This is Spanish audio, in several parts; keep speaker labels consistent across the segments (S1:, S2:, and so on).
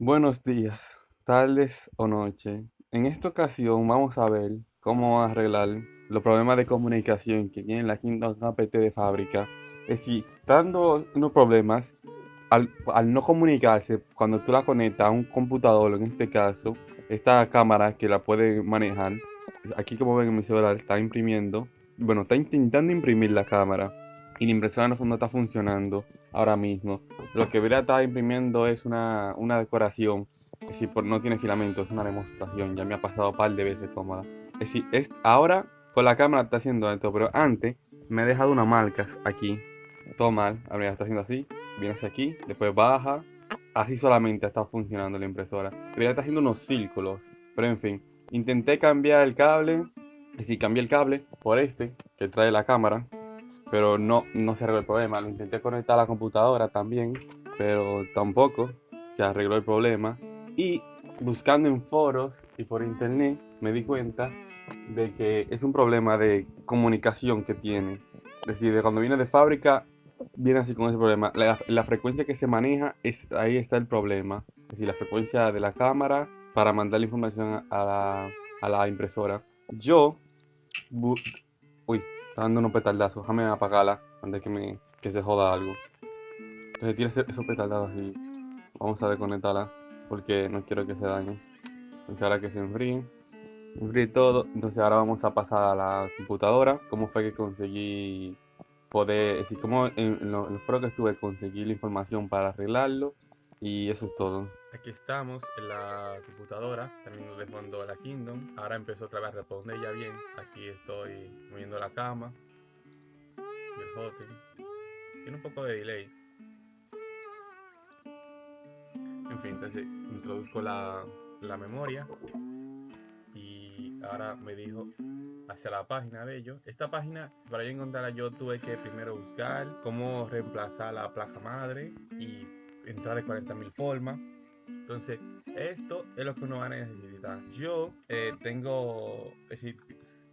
S1: Buenos días, tardes o noche. En esta ocasión vamos a ver cómo arreglar los problemas de comunicación que tiene la Kingdom APT de fábrica. Es decir, dando unos problemas al, al no comunicarse cuando tú la conectas a un computador, en este caso, esta cámara que la puede manejar. Aquí como ven en mi celular está imprimiendo, bueno, está intentando imprimir la cámara y la impresora no está funcionando ahora mismo. Lo que debería estar imprimiendo es una, una decoración. Es decir, por- no tiene filamento, es una demostración. Ya me ha pasado un par de veces cómoda. Es decir, es, ahora con la cámara está haciendo esto, pero antes me he dejado unas marcas aquí. Todo mal. Ahora ya está haciendo así. Viene hacia aquí, después baja. Así solamente está funcionando la impresora. Debería estar haciendo unos círculos. Pero en fin, intenté cambiar el cable. Es decir, cambié el cable por este que trae la cámara pero no, no se arregló el problema. Lo intenté conectar a la computadora también, pero tampoco se arregló el problema. Y buscando en foros y por internet me di cuenta de que es un problema de comunicación que tiene. Es decir, de cuando viene de fábrica, viene así con ese problema. La, la frecuencia que se maneja, es, ahí está el problema. Es decir, la frecuencia de la cámara para mandar la información a la, a la impresora. Yo, uy, Está dando unos petardazos. Déjame apagarla antes que, me, que se joda algo. Entonces ese- esos petardazos así. Vamos a desconectarla porque no quiero que se dañe. Entonces ahora que se enfríe. Enfríe todo. Entonces ahora vamos a pasar a la computadora. ¿Cómo fue que conseguí poder... Es decir, cómo en, en lo- en foro que estuve conseguí la información para arreglarlo. Y eso es todo. Aquí estamos en la computadora, teniendo de fondo la Kingdom. Ahora empezó otra vez a responder ya bien. Aquí estoy moviendo la cama. Y el hotel. Tiene un poco de delay. En fin, entonces introduzco la, la memoria. Y ahora me dijo hacia la página de ellos. Esta página, para yo encontrarla, yo tuve que primero buscar cómo reemplazar la placa madre y entrar de 40.000 formas. Entonces, esto es lo que uno va a necesitar. Yo eh, tengo, es decir,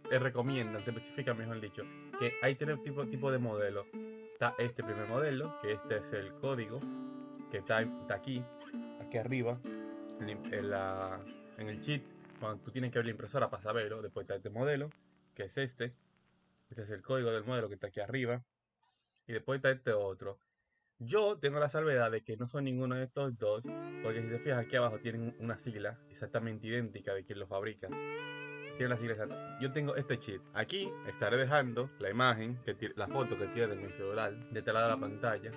S1: te recomiendan, te especifican, mejor dicho, que hay tres tipos tipo de modelos. Está este primer modelo, que este es el código, que está, está aquí, aquí arriba, en, el cheat, cuando tú tienes que ver la impresora para saberlo. Después está este modelo, que es este. Este es el código del modelo que está aquí arriba. Y después está este otro. Yo tengo la salvedad de que no son ninguno de estos dos, porque si se fijan aquí abajo tienen una sigla exactamente idéntica de quien lo fabrica. Tiene la sigla exacta. Yo tengo este cheat. Aquí estaré dejando la imagen, que la foto que tiene de mi celular, de lado de la pantalla,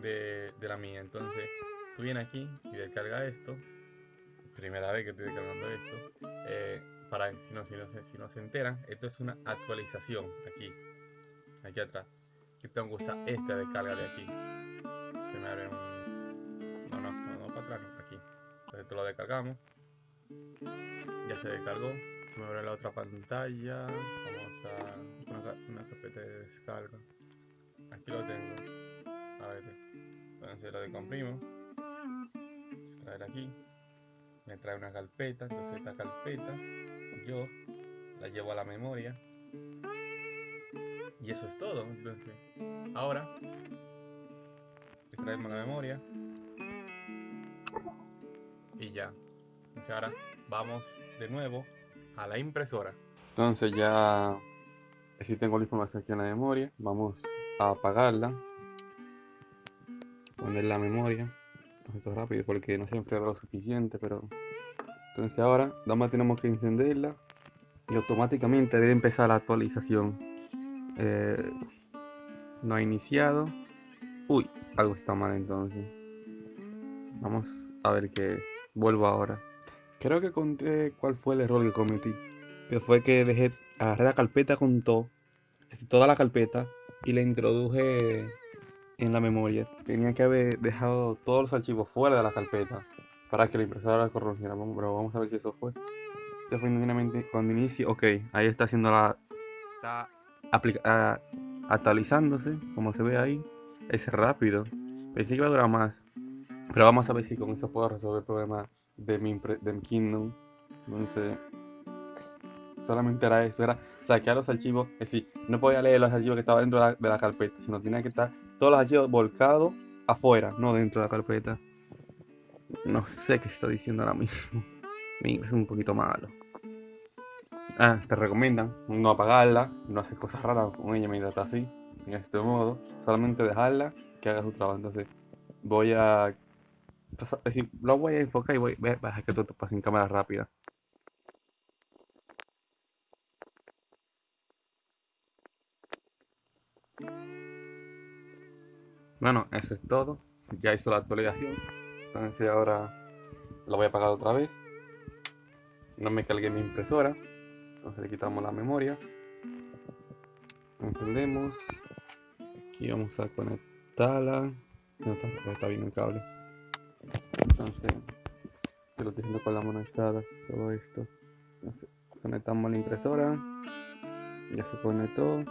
S1: de, de la mía. Entonces, tú vienes aquí y descarga esto. Primera vez que estoy descargando esto. eh, para si no, si, no si no se enteran, esto es una actualización aquí, aquí atrás. Que usar esta descarga de aquí. Se me abre un. No, no, no, no para atrás, no, aquí. Entonces esto lo descargamos. Ya se descargó. Se me abre la otra pantalla. Vamos a una, ca- una carpeta de descarga. Aquí lo tengo. A ver. Entonces lo descomprimo. Extraer aquí. Me trae una carpeta. Entonces esta carpeta yo la llevo a la memoria. Y eso es todo. Entonces, ahora extraemos la memoria. Y ya. Entonces ahora vamos de nuevo a la impresora. Entonces ya si tengo la información aquí en la memoria, vamos a apagarla. Poner la memoria. Esto es rápido porque no se ha enfriado lo suficiente, pero entonces ahora nada más tenemos que encenderla y automáticamente debe empezar la actualización. Eh, no ha iniciado. Uy, algo está mal entonces. Vamos a ver qué es. Vuelvo ahora. Creo que conté cuál fue el error que cometí. Que fue que dejé, agarré la carpeta con todo, es decir, toda la carpeta, y la introduje en la memoria. Tenía que haber dejado todos los archivos fuera de la carpeta para que la impresora la corrigiera. Vamos, pero vamos a ver si eso fue. Este fue instantáneamente cuando inicie. Ok, ahí está haciendo la. Está actualizándose, como se ve ahí. Es rápido. Pensé que iba a durar más. Pero vamos a ver si con eso puedo resolver el problema de mi, de mi Kingdom. Entonces, solamente era eso, era saquear los archivos. Es decir, no podía leer los archivos que estaban dentro de la, de la carpeta, sino tenía que estar todos los archivos volcados afuera, no dentro de la carpeta. No sé qué está diciendo ahora mismo. Mi inglés es un poquito malo. Ah, te recomiendan no apagarla, no hacer cosas raras con ella mientras está así, en este modo. Solamente dejarla que haga su trabajo. Entonces, voy a. Es decir, lo voy a enfocar y voy a dejar que todo pase en cámara rápida. Bueno, eso es todo. Ya hizo la actualización. Entonces ahora lo voy a apagar otra vez. No me cargué mi impresora. Entonces le quitamos la memoria. Encendemos. Aquí vamos a conectarla. No está, está bien el cable. Entonces se lo estoy haciendo con la mano alzada. Todo esto. Conectamos la impresora. Ya se conectó.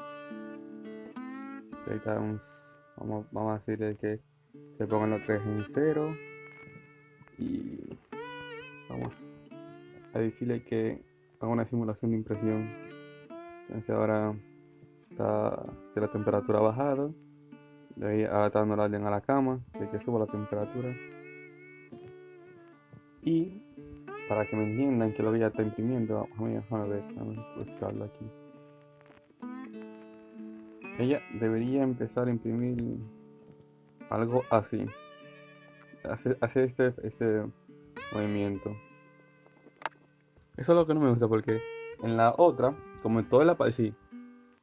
S1: Vamos, vamos, vamos a decirle que se pongan los tres en cero. Y vamos a decirle que haga una simulación de impresión. Entonces ahora está si la temperatura ha bajado. De ahí ahora está dando la orden a la cama de que suba la temperatura. Y para que me entiendan que lo que ya está imprimiendo, vamos a ver, a buscarlo aquí. Ella debería empezar a imprimir algo así. Hacer, este, este movimiento. Eso es lo que no me gusta porque en la otra, como en toda la sí,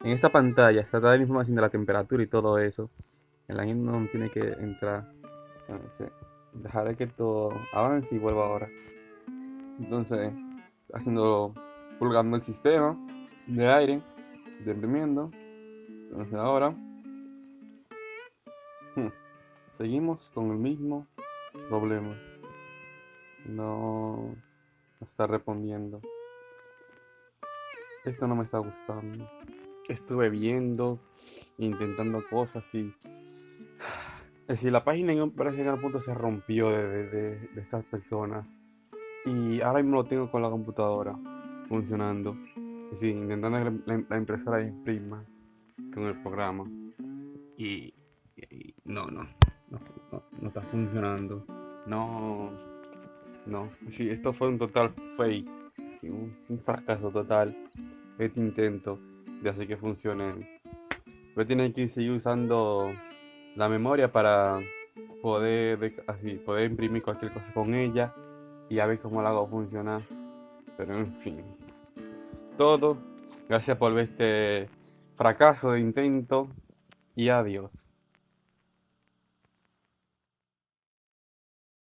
S1: en esta pantalla está toda la información de la temperatura y todo eso. En la no tiene que entrar. Entonces, dejaré que todo avance y vuelva ahora. Entonces, haciendo, pulgando el sistema de aire, de imprimiendo. Entonces ahora hmm, seguimos con el mismo problema. No, está respondiendo. Esto no me está gustando. Estuve viendo, intentando cosas y... Es decir, la página en que al punto se rompió de, estas personas. Y ahora mismo lo tengo con la computadora funcionando. Es decir, intentando que la impresora imprima con el programa y, no, no, no, está funcionando. No, no. Sí, esto fue un total fake, un, fracaso total este intento de hacer que funcione. Pero tienen que seguir usando la memoria para poder así poder imprimir cualquier cosa con ella y a ver cómo la hago funcionar. Pero en fin, eso es todo. Gracias por ver este fracaso de intento y adiós.